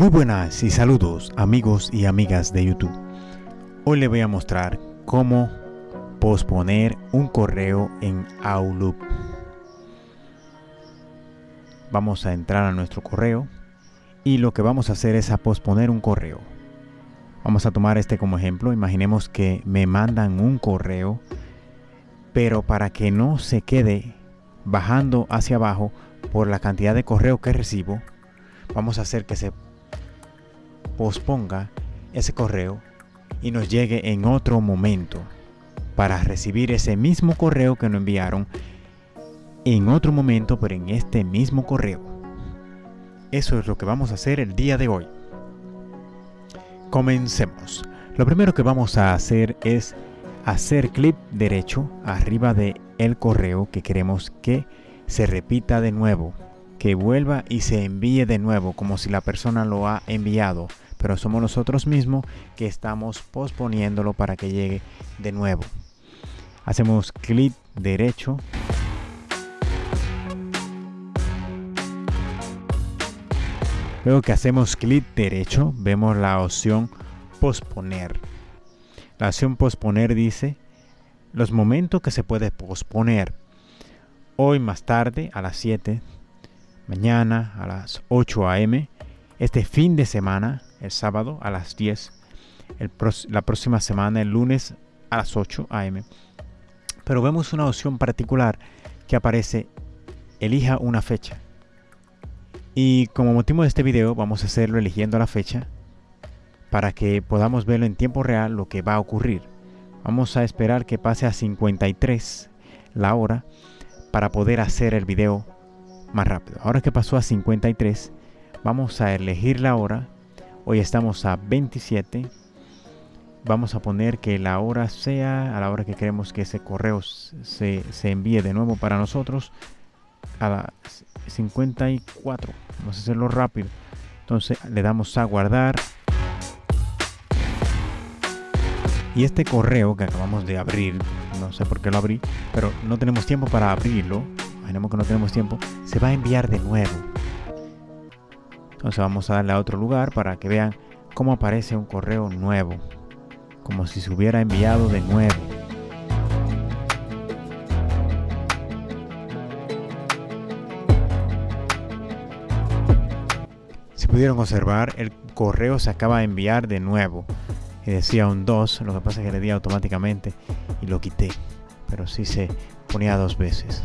Muy buenas y saludos amigos y amigas de YouTube. Hoy les voy a mostrar cómo posponer un correo en Outlook. Vamos a entrar a nuestro correo y lo que vamos a hacer es a posponer un correo. Vamos a tomar este como ejemplo. Imaginemos que me mandan un correo, pero para que no se quede bajando hacia abajo por la cantidad de correo que recibo, vamos a hacer que se posponga ese correo y nos llegue en otro momento para recibir ese mismo correo que nos enviaron en otro momento, pero en este mismo correo. Eso es lo que vamos a hacer el día de hoy. Comencemos. Lo primero que vamos a hacer es hacer clic derecho arriba de el correo que queremos que se repita de nuevo, que vuelva y se envíe de nuevo como si la persona lo ha enviado, pero somos nosotros mismos que estamos posponiéndolo para que llegue de nuevo. Hacemos clic derecho Luego que hacemos clic derecho, vemos la opción posponer. La opción posponer dice los momentos que se puede posponer. Hoy más tarde a las 7, mañana a las 8 am, este fin de semana, el sábado a las 10, la próxima semana, el lunes a las 8 am. Pero vemos una opción particular que aparece, elija una fecha. Y como motivo de este video vamos a hacerlo eligiendo la fecha para que podamos verlo en tiempo real lo que va a ocurrir. Vamos a esperar que pase a 53 la hora para poder hacer el video más rápido. Ahora que pasó a 53, vamos a elegir la hora. Hoy estamos a 27. Vamos a poner que la hora sea a la hora que queremos que ese correo se, se envíe de nuevo para nosotros a las 54. Vamos a hacerlo rápido. Entonces le damos a guardar. Y este correo que acabamos de abrir, no sé por qué lo abrí, pero no tenemos tiempo para abrirlo. Imaginemos que no tenemos tiempo. Se va a enviar de nuevo. Entonces vamos a darle a otro lugar para que vean cómo aparece un correo nuevo. Como si se hubiera enviado de nuevo. Si pudieron observar, el correo se acaba de enviar de nuevo. Y decía un 2, lo que pasa es que le di automáticamente y lo quité. Pero sí se ponía dos veces.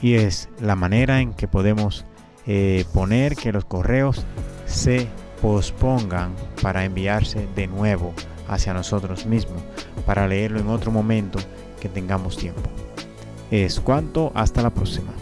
Y es la manera en que podemos eh, poner que los correos se pospongan para enviarse de nuevo hacia nosotros mismos, para leerlo en otro momento que tengamos tiempo. Es cuanto, hasta la próxima.